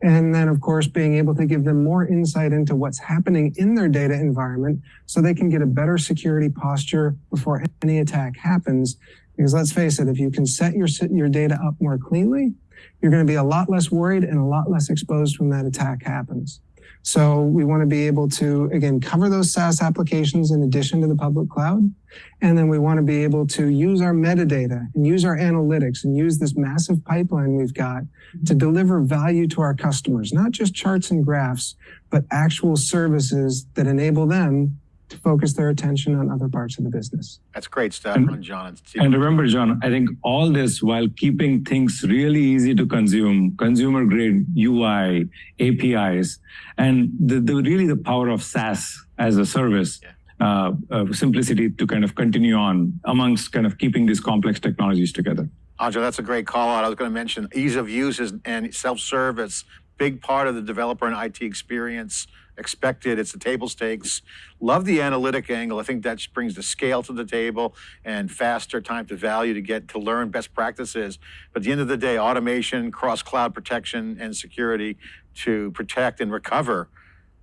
And then, of course, being able to give them more insight into what's happening in their data environment so they can get a better security posture before any attack happens. Because let's face it, if you can set your, your data up more cleanly, you're going to be a lot less worried and a lot less exposed when that attack happens. So we want to be able to, again, cover those SaaS applications in addition to the public cloud. And then we want to be able to use our metadata and use our analytics and use this massive pipeline we've got to deliver value to our customers, not just charts and graphs, but actual services that enable them to focus their attention on other parts of the business. That's great stuff And- from John. and Steve. And remember, John, I think all this while keeping things really easy to consume, consumer grade UI, APIs, and the, the really the power of SaaS as a service, uh, uh, simplicity to kind of continue on amongst kind of keeping these complex technologies together. Anjan, that's a great call out. I was going to mention ease of use and self-service, big part of the developer and IT experience. Expected, it's the table stakes. Love the analytic angle. I think that brings the scale to the table and faster time to value to get to learn best practices. But at the end of the day, automation, cross-cloud protection, and security to protect and recover.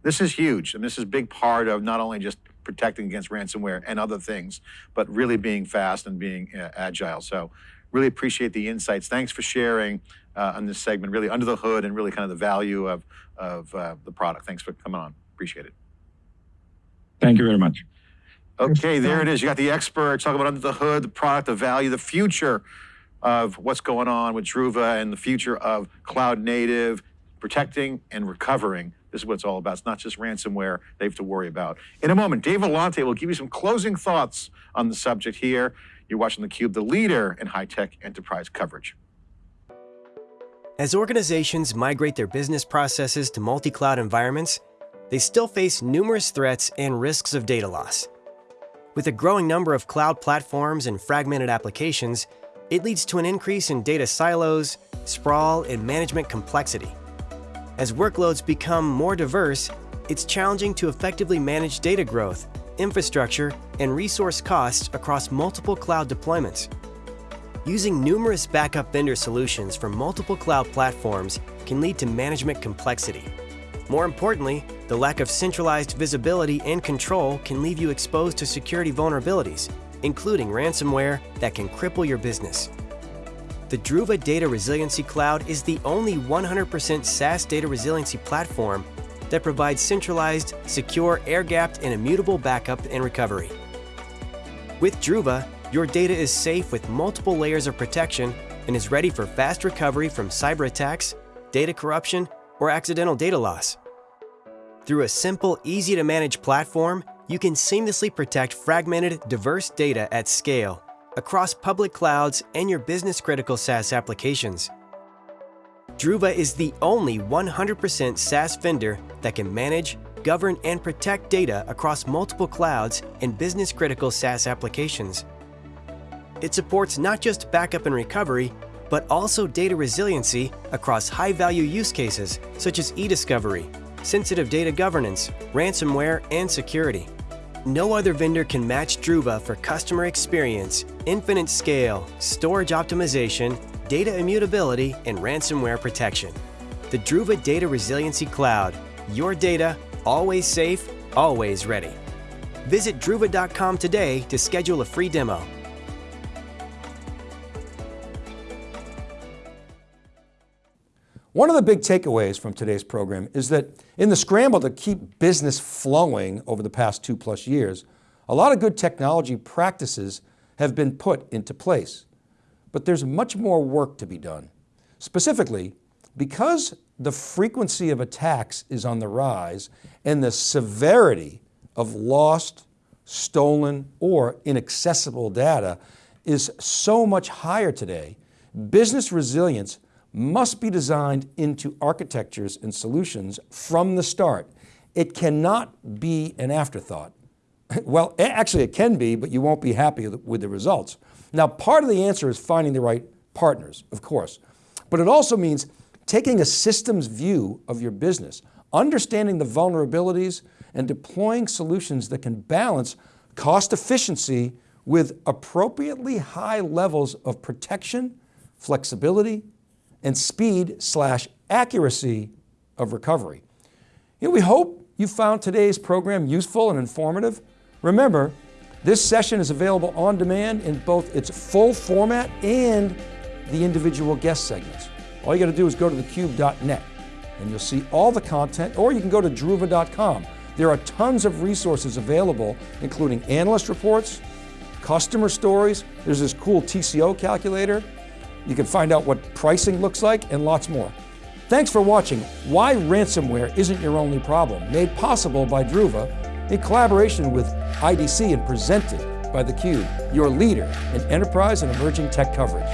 This is huge, and this is a big part of not only just protecting against ransomware and other things, but really being fast and being uh, agile. So really appreciate the insights. Thanks for sharing uh, on this segment, really under the hood and really kind of the value of, of uh, the product. Thanks for coming on. Appreciate it. Thank you very much. Okay, there it is. You got the experts talking about under the hood, the product, the value, the future of what's going on with Druva and the future of cloud native, protecting and recovering. This is what it's all about. It's not just ransomware they have to worry about. In a moment, Dave Vellante will give you some closing thoughts on the subject here. You're watching theCUBE, the leader in high-tech enterprise coverage. As organizations migrate their business processes to multi-cloud environments, they still face numerous threats and risks of data loss. With a growing number of cloud platforms and fragmented applications, it leads to an increase in data silos, sprawl, and management complexity. As workloads become more diverse, it's challenging to effectively manage data growth, infrastructure, and resource costs across multiple cloud deployments. Using numerous backup vendor solutions from multiple cloud platforms can lead to management complexity. More importantly, the lack of centralized visibility and control can leave you exposed to security vulnerabilities, including ransomware that can cripple your business. The Druva Data Resiliency Cloud is the only 100% SaaS data resiliency platform that provides centralized, secure, air-gapped, and immutable backup and recovery. With Druva, your data is safe with multiple layers of protection and is ready for fast recovery from cyber attacks, data corruption, or accidental data loss. Through a simple, easy to manage platform, you can seamlessly protect fragmented, diverse data at scale across public clouds and your business critical SaaS applications. Druva is the only 100% SaaS vendor that can manage, govern, and protect data across multiple clouds and business critical SaaS applications. It supports not just backup and recovery, but also data resiliency across high value use cases such as e-discovery, sensitive data governance, ransomware, and security. No other vendor can match Druva for customer experience, infinite scale, storage optimization, data immutability, and ransomware protection. The Druva Data Resiliency Cloud. Your data, always safe, always ready. Visit druva.com today to schedule a free demo. One of the big takeaways from today's program is that in the scramble to keep business flowing over the past two plus years, a lot of good technology practices have been put into place. But there's much more work to be done. Specifically, because the frequency of attacks is on the rise and the severity of lost, stolen, or inaccessible data is so much higher today, business resilience must be designed into architectures and solutions from the start. It cannot be an afterthought. Well, actually it can be, but you won't be happy with the results. Now, part of the answer is finding the right partners, of course, but it also means taking a systems view of your business, understanding the vulnerabilities and deploying solutions that can balance cost efficiency with appropriately high levels of protection, flexibility, and speed slash accuracy of recovery. You know, we hope you found today's program useful and informative. Remember, this session is available on demand in both its full format and the individual guest segments. All you got to do is go to thecube.net and you'll see all the content, or you can go to druva.com. There are tons of resources available, including analyst reports, customer stories, there's this cool TCO calculator, you can find out what pricing looks like, and lots more. Thanks for watching Why Ransomware Isn't Your Only Problem, made possible by Druva in collaboration with IDC and presented by theCUBE, your leader in enterprise and emerging tech coverage.